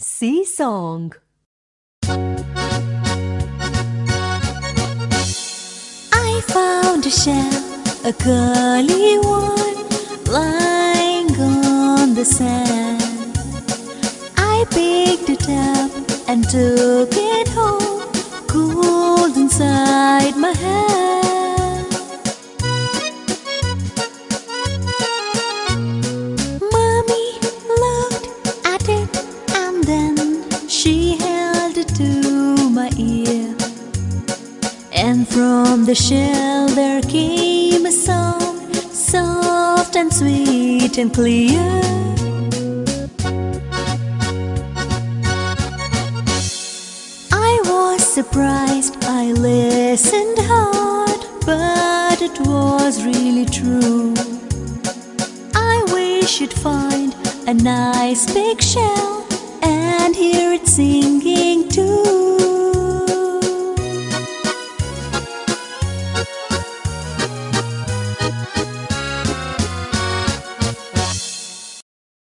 Sea Song I found a shell, a curly one, lying on the sand. I picked it up and took it home, cold inside my hand. And from the shell there came a song, soft and sweet and clear. I was surprised, I listened hard, but it was really true. I wish you'd find a nice big shell and hear it sing